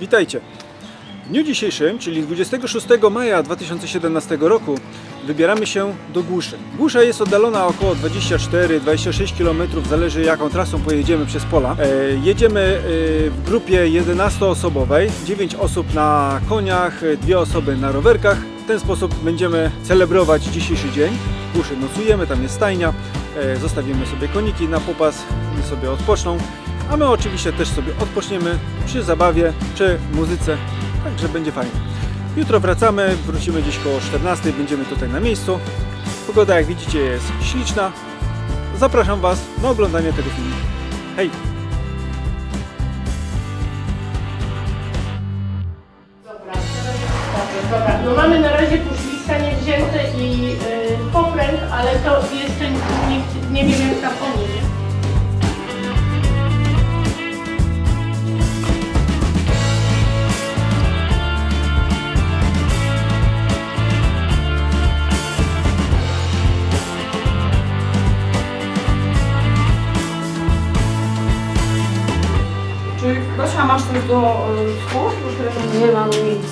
Witajcie! W dniu dzisiejszym, czyli 26 maja 2017 roku, wybieramy się do Głuszy. Głusza jest oddalona około 24-26 km, zależy jaką trasą pojedziemy przez pola. E, jedziemy e, w grupie 11-osobowej, 9 osób na koniach, 2 osoby na rowerkach. W ten sposób będziemy celebrować dzisiejszy dzień. W Głuszy nocujemy, tam jest stajnia, e, zostawimy sobie koniki na popas, sobie odpoczną. A my oczywiście też sobie odpoczniemy przy zabawie, przy muzyce, także będzie fajnie. Jutro wracamy, wrócimy gdzieś koło 14, będziemy tutaj na miejscu. Pogoda jak widzicie jest śliczna. Zapraszam Was na oglądanie tego filmu. Hej! Dobra, dobra. No mamy na razie puszliska niewzięte i y, popręg, ale to jeszcze nikt nie wiem jak tam oni, nie? Gosia masz coś do słów? Do którego- Nie mam nic.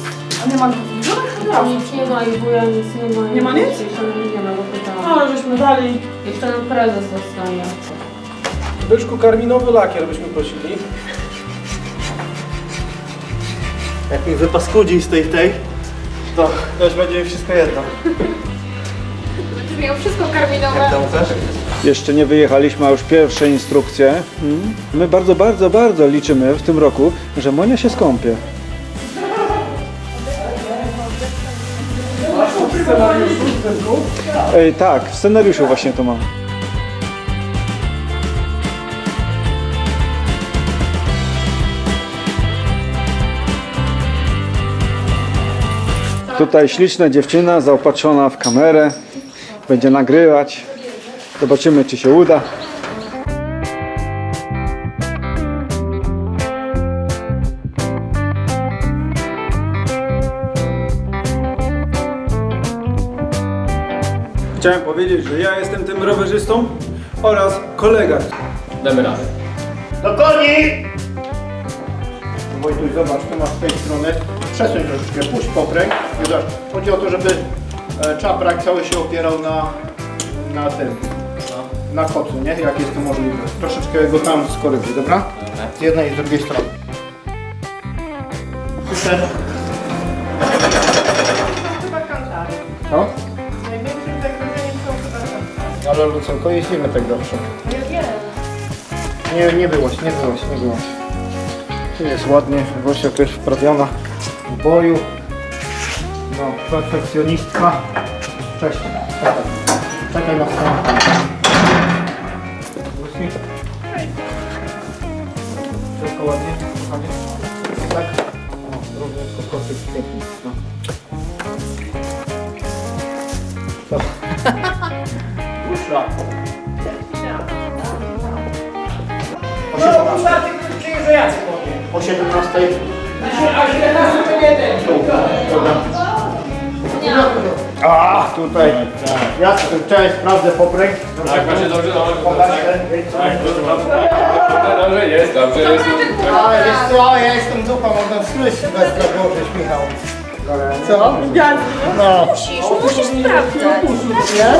A nie ma żadnych Nic nie ma i wuja nic nie ma. Nie ma nic? Jeszcze nie ma, bo pytałam. Ale żeśmy dali. Jeszcze nam prezes zostanie. Byszku karminowy lakier byśmy prosili. Jak mi wypaskudzi z tej tej, to też będzie mi wszystko jedno. Będziesz miał wszystko karminowe. Jak tam chcesz? Jeszcze nie wyjechaliśmy, a już pierwsze instrukcje. Mm. My bardzo, bardzo, bardzo liczymy w tym roku, że Monia się skąpie. Ej, tak, w scenariuszu właśnie to mam. Tutaj śliczna dziewczyna zaopatrzona w kamerę. Będzie nagrywać. Zobaczymy, czy się uda. Chciałem powiedzieć, że ja jestem tym rowerzystą oraz kolega. Damy radę. Do koni! Wojtuś, zobacz, tu masz z tej strony. Przesuń troszeczkę, puść popręg. Chodzi o to, żeby e, czaprak cały się opierał na, na tym, na, kocu, nie? Jak jest to możliwe. Troszeczkę go tam skoryguj, dobra? Z jednej i z drugiej strony. Super. Chyba kantary. No, Największym zagrożeniem są chyba kantary. ale Lucenko, jeździmy tak. Ja wiem. Nie, nie byłaś, nie byłaś, nie byłaś. Tu jest ładnie, Gosia też wprawiona w boju. No, perfekcjonistka. Cześć. Czekaj na stronę. Lucy. Wszystko ładnie? Ładnie? Tak? O, również kokoty pięknie. No. Co? Usza. O 17. O 17. Tu, dobra. A, tutaj. Ja wczoraj sprawdzę popręg. Tak, właśnie dobrze, dobrze. Tak. Dobrze jest, dobrze jest. A, wiesz co, ja jestem dupa, można słyszeć Sylwestra Bożeś, Michał. Co? No. Musisz, musisz sprawdzać. Nie?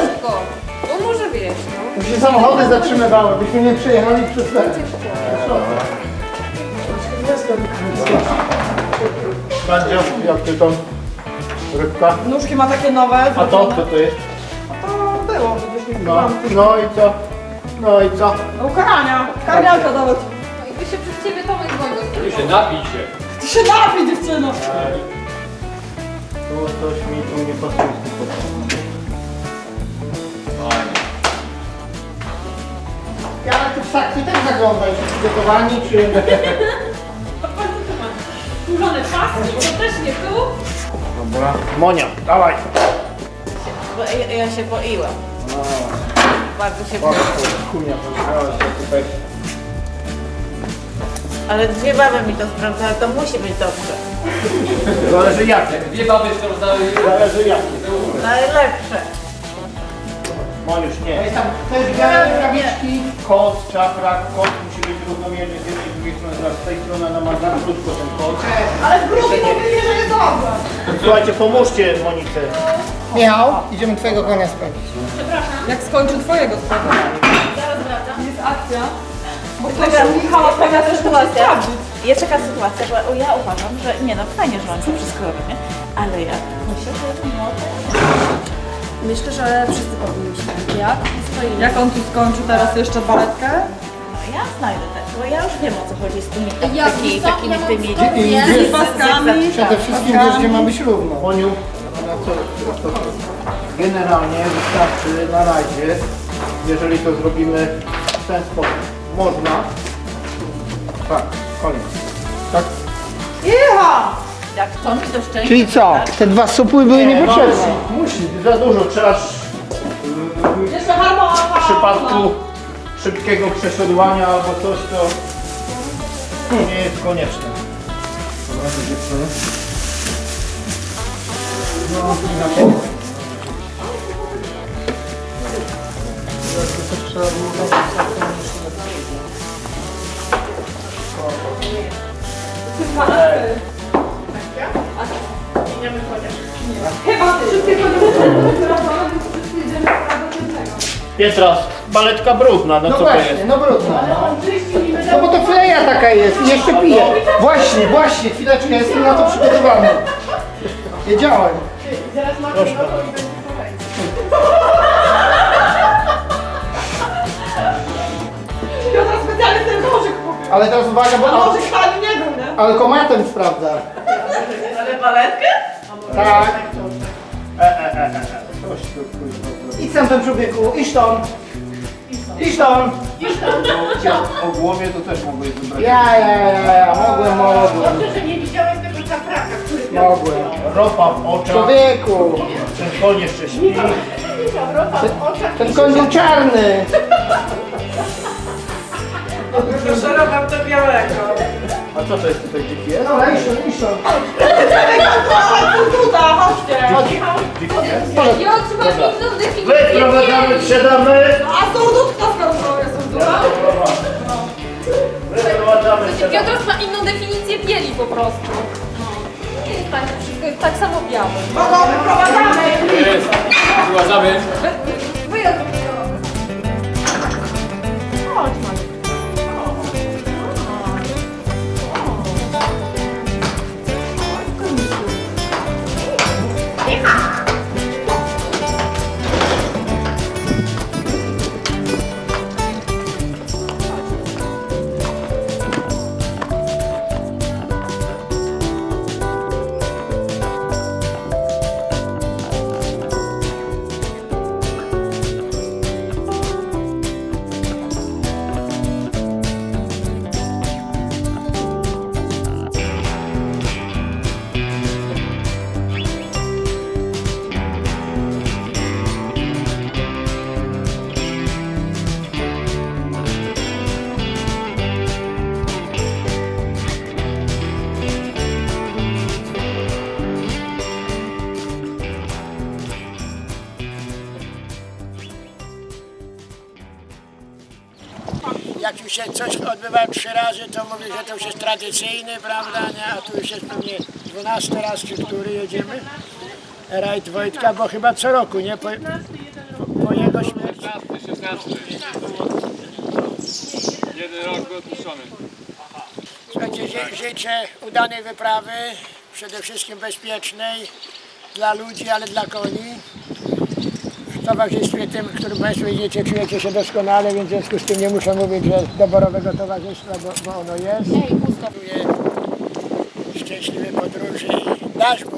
No może wiesz, no. Tu się samochody zatrzymywały, byśmy nie przejechali przez ten. Będzie, jak ty tam rybka? Nóżki ma takie nowe. A to, co to jest? Było, przecież nie No, no i co? No i co? Do ukarania. Karnialka dawać. No i by się przez ciebie Tomek dzwonił. Ty się napij się. Ty się napij dziewczyno. Tu coś mi tu nie pasuje z tym. Ja na tych sakwy też zaglądam, czy przygotowani, czy... Skórzone paski, to też nie tu. Dobra. Monia, dawaj. Bo ja, ja się boiłam. Bardzo się. Kunia, tutaj. Ale dwie baby mi to sprawdzały, to musi być dobrze. Zależy jakie. Dwie baby sprawdzały. Zależy jakie. Najlepsze. Moniusz, nie. Jest tam też białe rękawiczki, kot, czaprak, kot musi być równomiernie z jednej i z drugiej strony. Z tej strony ona ma za krótko ten kod. Ale w grupie to że jest dobrze. Słuchajcie, pomóżcie Monice. Michał, idziemy twojego konia sprawdzić. Jak skończy twojego sprawowania. Zaraz wracam. Jest akcja. Bo ktoś Michała pewnie też musi sytuacja. sprawdzić. Jest taka sytuacja, bo ja uważam, że nie no, fajnie, że on to wszystko robi, nie? Ale ja myślę, że no, Myślę, że wszyscy powinniśmy. Jak? Swoimi. Jak on tu skończy teraz jeszcze baletkę? no ja znajdę te, bo ja już wiem o co chodzi z tymi Ja takimi Ja mam tymi... spodnie. Z paskami. Przede wszystkim wiesz, gdzie ma być równo. Moniu, ona co, co, co? Generalnie wystarczy na razie, jeżeli to zrobimy w ten sposób. Można. Tak, koniec. Tak. Jecha! Jak chcą mi to szczęście... Czyli co? Te dwa supły były niepotrzebne. Musi, za dużo. Trzeba w, Jeszcze harmonia. w przypadku szybkiego przesiodłania albo coś, to nie jest konieczne. Dobra, to dziewczyny. Chyba wszystkie więc wszyscy jedziemy do końcego. Pietras, baletka brudna, no, No co to właśnie, jest? no i No bo to fleja taka jest i jeszcze pije. Właśnie, właśnie, chwileczkę, jestem na to przygotowany. Wiedziałem. Zaraz ma Proszę. to i będzie kolejny. Piotr specjalnie ten nożyk kupił. Ale teraz uwaga, bo... A nożyk ani nie był, nie? Ale komatem sprawdza. Ale baletkę? Tak. E, e, e, e. Coś tu, kuźwa, Idź tam ten człowieku, idź tam. Idź tam. O głowie to też mogłeś wybrać. Ja, ja, ja, ja, mogłem, mogłem. Dobrze, że nie Mogłem. Ropa w oczach, Człowieku, ten koń jeszcze śpi. Ropa w oczach. ten koń był czarny. Szeroka to białego. A co to jest tutaj dziki jest? No, iść tam. Tuta, chodźcie. Jest? Piotr ma inną definicję. Wyprowadzamy, sprzedamy. A surdutka skoro jest surdutka? Wyprowadzamy, sprzedamy. Piotr ma inną definicję bieli po prostu. Jest tak, wszystko jest tak samo białe. Kogo wyprowadzamy? Uważamy. Wyjazd. jak coś odbywa trzy razy, to mówię, że to już jest tradycyjny, prawda, nie? A tu już jest pewnie 12 raz, czy który jedziemy. Rajd Wojtka, bo chyba co roku, nie? Po, po jego śmierci. Jeden rok odpuszczony. Słuchajcie, ży- życzę udanej wyprawy, przede wszystkim bezpiecznej dla ludzi, ale dla koni. W towarzystwie tym, którym Państwo jedziecie, czujecie się doskonale, więc w związku z tym nie muszę mówić, że doborowego towarzystwa, bo, bo ono jest. Żyję szczęśliwej podróży i dashboard.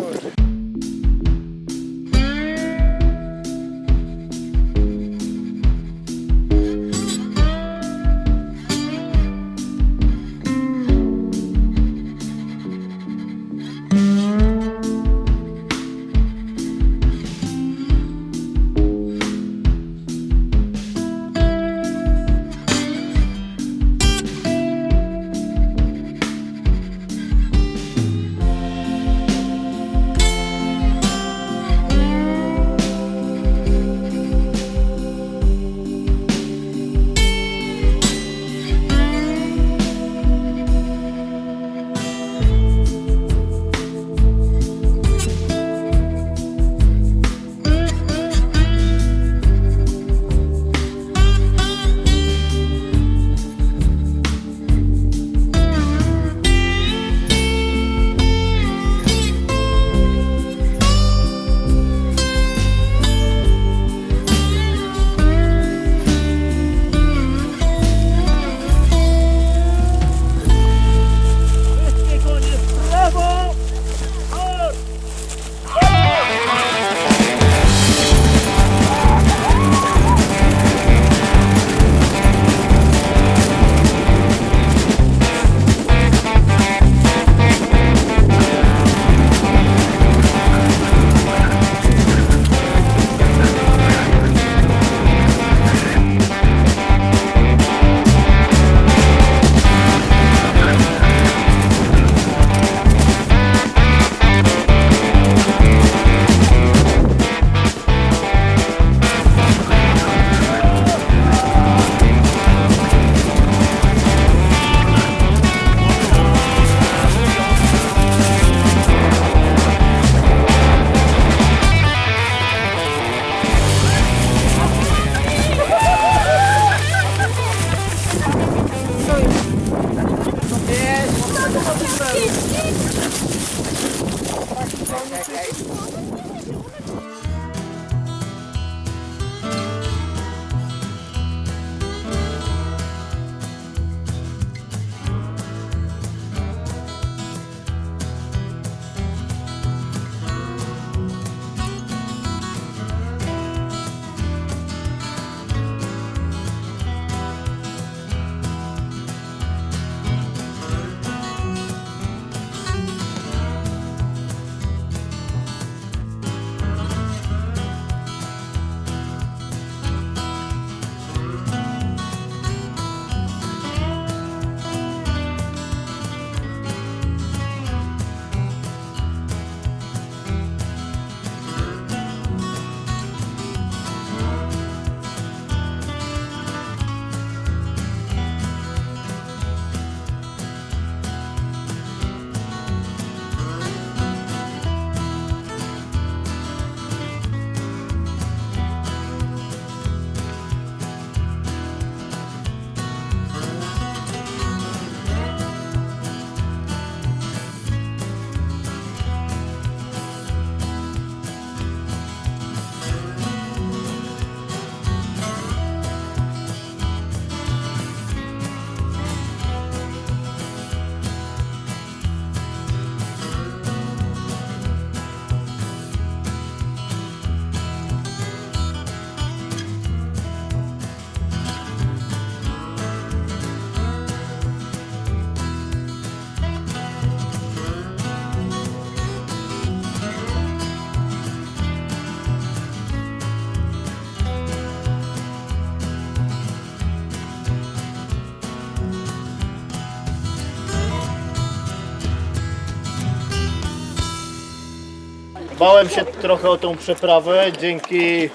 Bałem się trochę o tą przeprawę, dzięki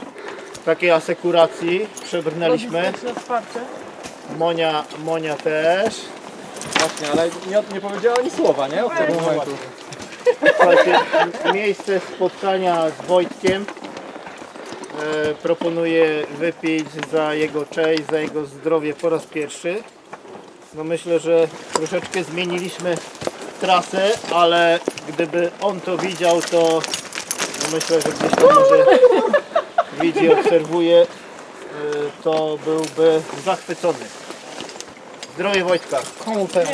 takiej asekuracji przebrnęliśmy. Monia, Monia też. Właśnie, ale nie, nie powiedziała ani słowa, nie? Od tego momentu. Słuchajcie, miejsce spotkania z Wojtkiem. E, proponuję wypić za jego cześć, za jego zdrowie po raz pierwszy. No myślę, że troszeczkę zmieniliśmy trasę, ale gdyby on to widział, to myślę, że gdzieś tam może widzi, obserwuje, e, to byłby zachwycony. Zdrowie Wojtka. Komu ten?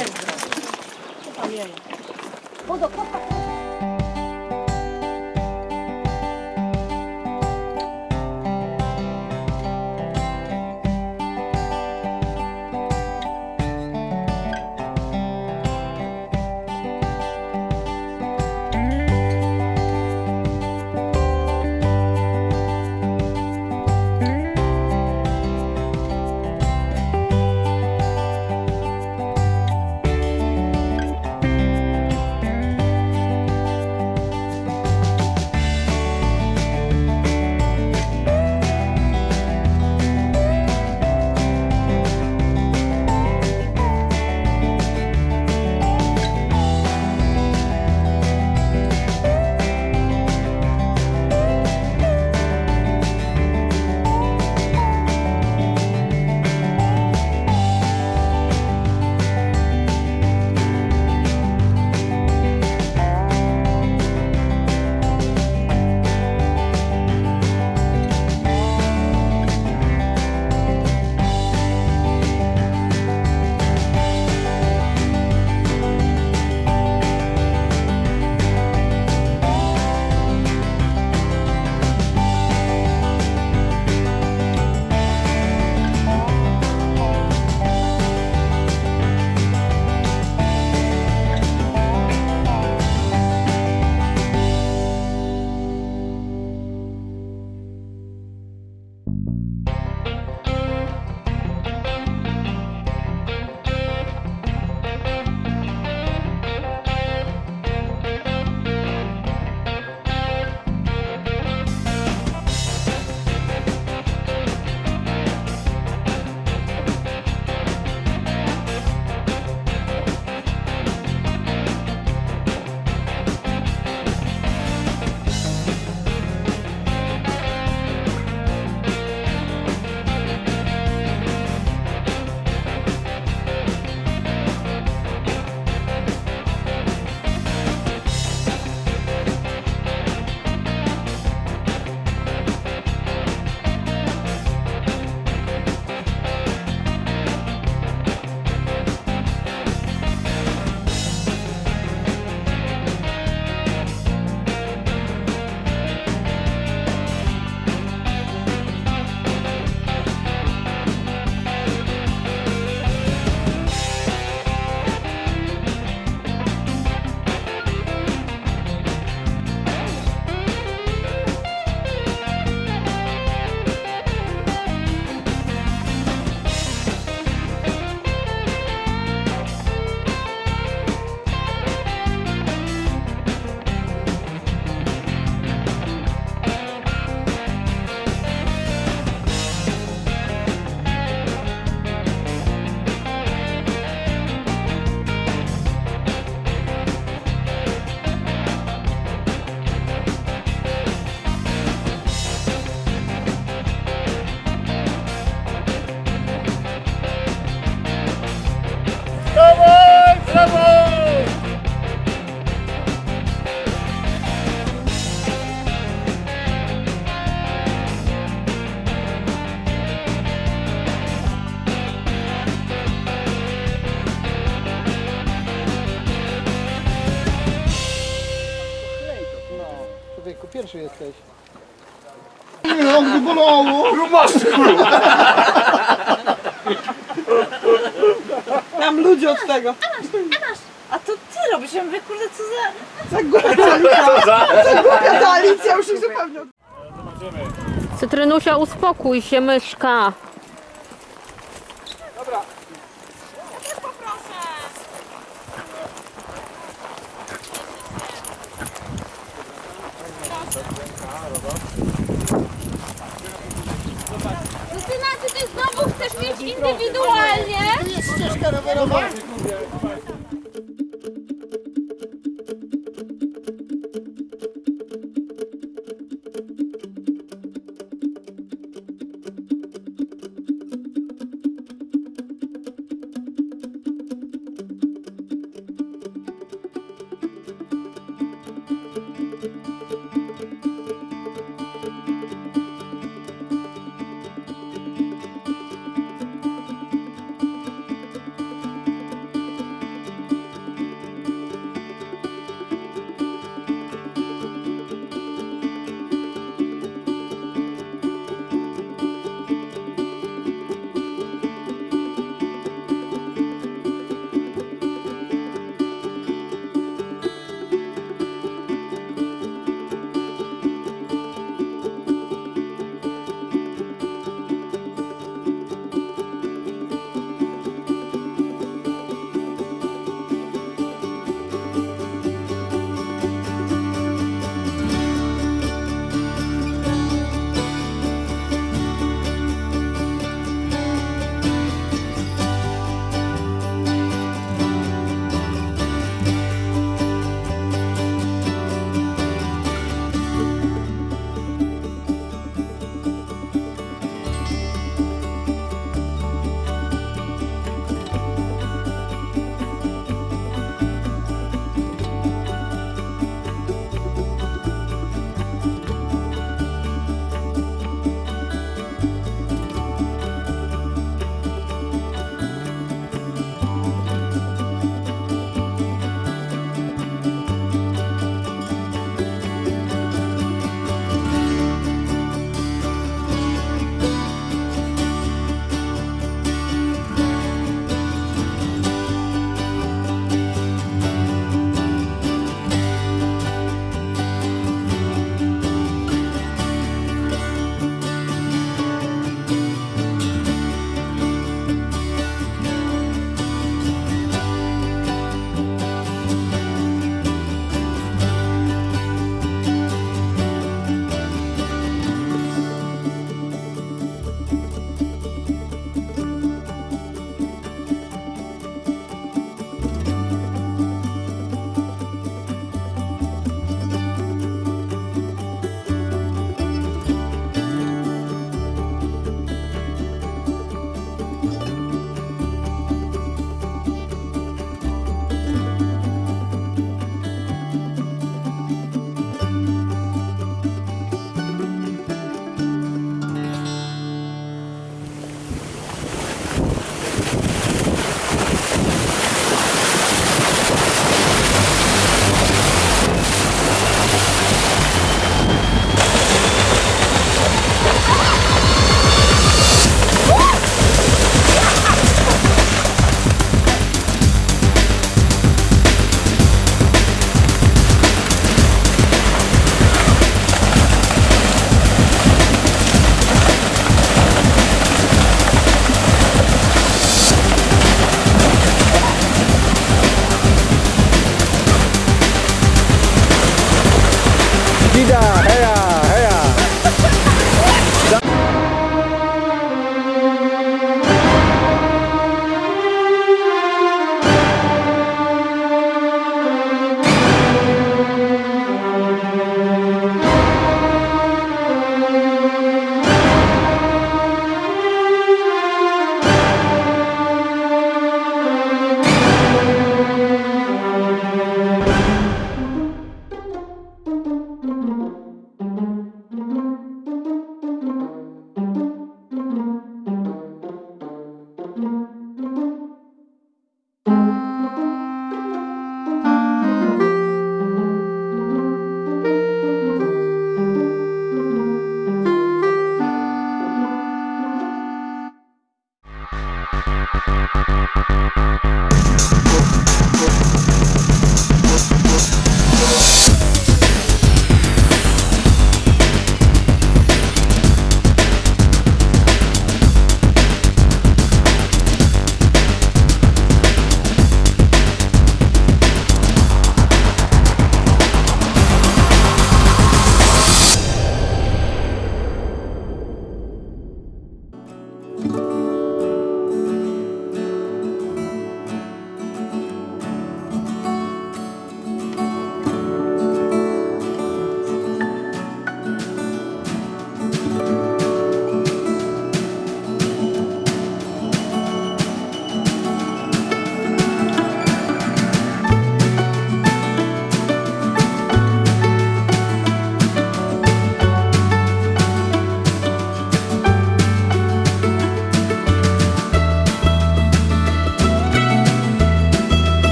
Pierwszy jesteś. Nie, on by bolało. Tam ludzie od tego. A to ty robisz, ja mówię, kurde, co za... Za głupia Alicja. Za głupia ta Alicja, już ich zupełnie. Cytrynusia, uspokój się, myszka. Justyna, czy ty znowu chcesz mieć indywidualnie? Tu jest ścieżka rowerowa.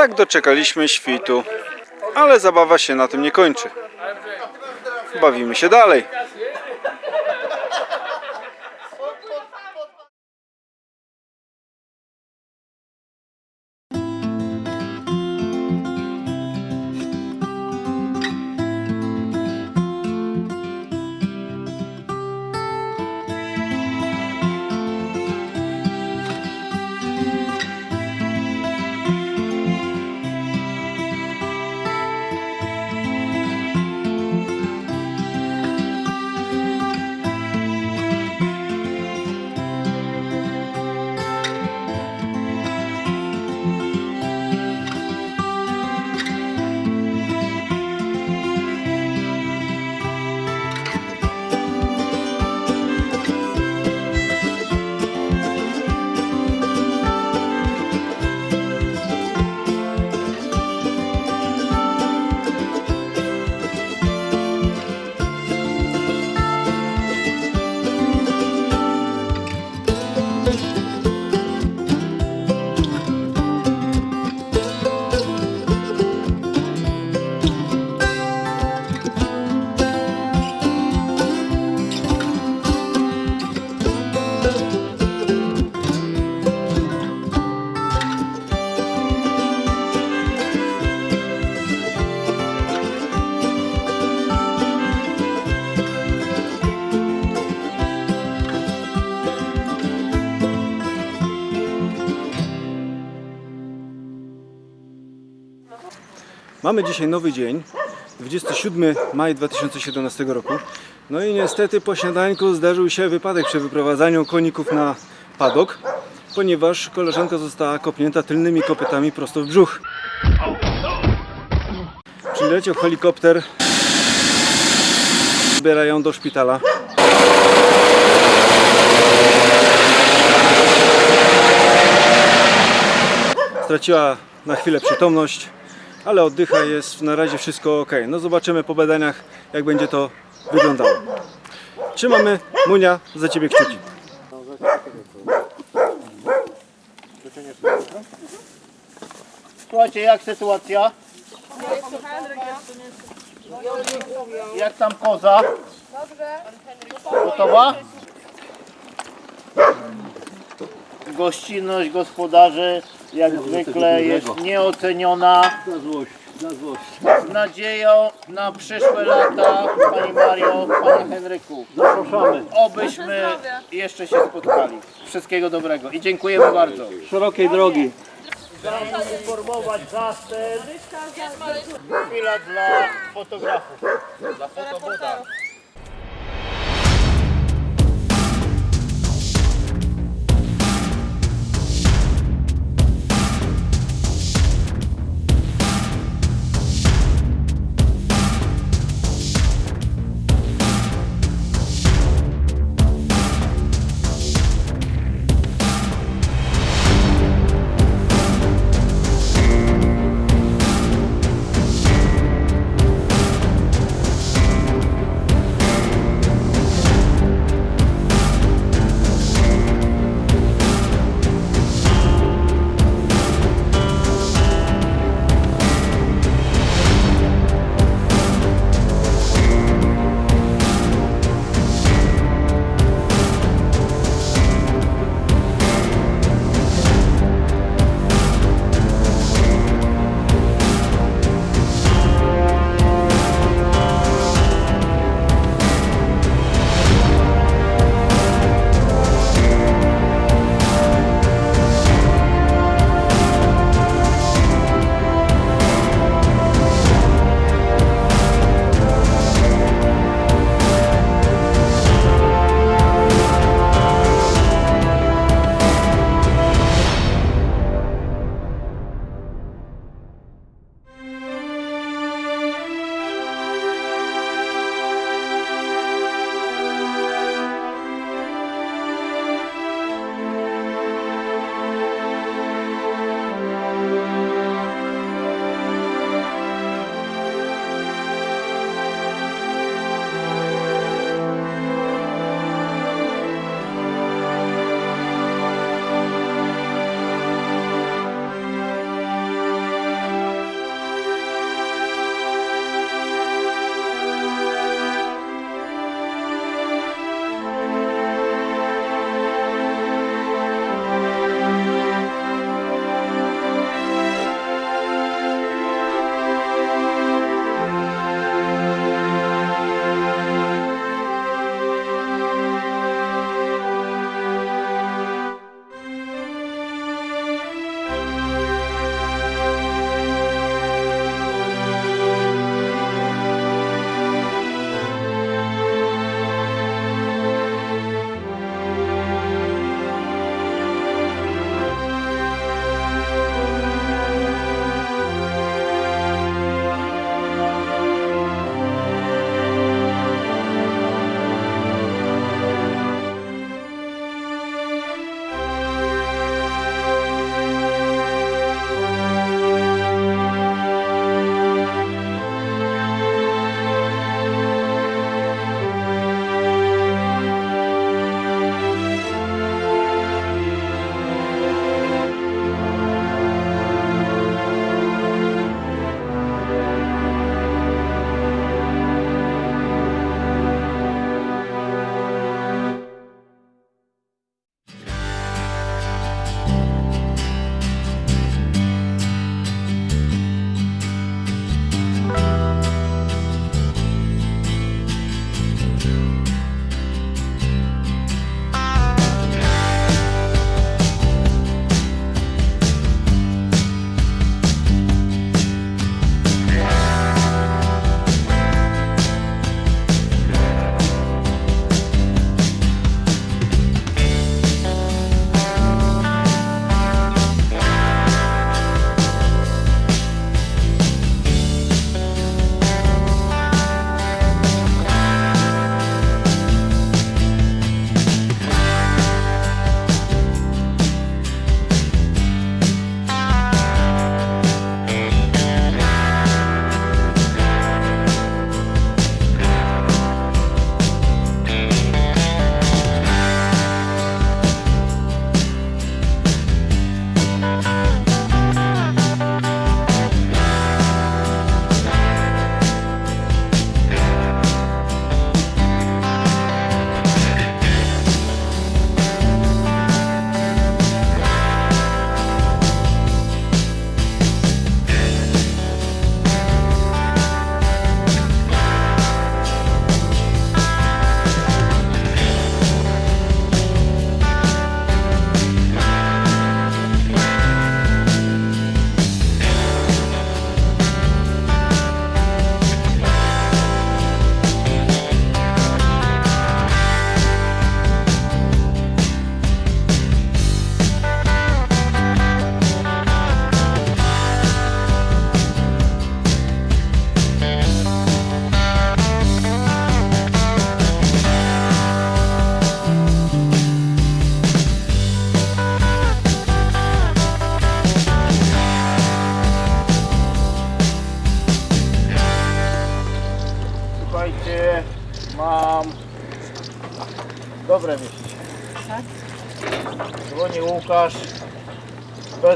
Tak doczekaliśmy świtu, ale zabawa się na tym nie kończy. Bawimy się dalej. Mamy dzisiaj nowy dzień, 27 maj 2017 roku. No i niestety po śniadańku zdarzył się wypadek przy wyprowadzaniu koników na padok, ponieważ koleżanka została kopnięta tylnymi kopytami prosto w brzuch. Przyleciał helikopter, zabiera ją do szpitala. Straciła na chwilę przytomność, ale oddycha, jest na razie wszystko ok. No zobaczymy po badaniach, jak będzie to wyglądało. Trzymamy, Munia, za Ciebie kciuki. Słuchajcie, jak sytuacja? Jak tam koza? Gotowa? Gościnność gospodarzy jak zwykle jest nieoceniona. Z nadzieją na przyszłe lata, Pani Mario, Panie Henryku. Zapraszamy. Obyśmy jeszcze się spotkali. Wszystkiego dobrego i dziękujemy bardzo. Szerokiej drogi. informować zastęp. Chwila dla fotografów. Dobre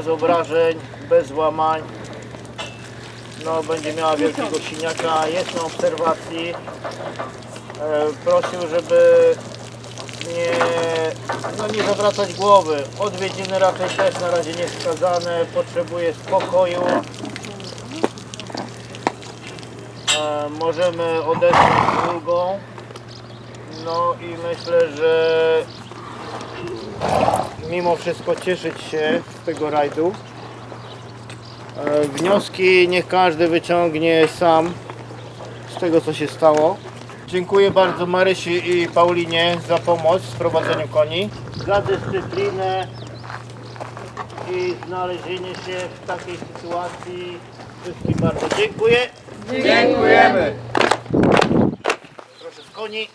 bez obrażeń, bez złamań. No, będzie miała wielkiego siniaka, jest na obserwacji. E, prosił, żeby nie, no nie zawracać głowy. Odwiedziny raczej też na razie nie wskazane, potrzebuje spokoju. E, możemy odetchnąć z. No i myślę, że mimo wszystko cieszyć się z tego rajdu. E, Wnioski niech każdy wyciągnie sam z tego co się stało. Dziękuję bardzo Marysi i Paulinie za pomoc w prowadzeniu koni, za dyscyplinę i znalezienie się w takiej sytuacji. Wszystkim bardzo dziękuję. Dziękujemy. Proszę z koni.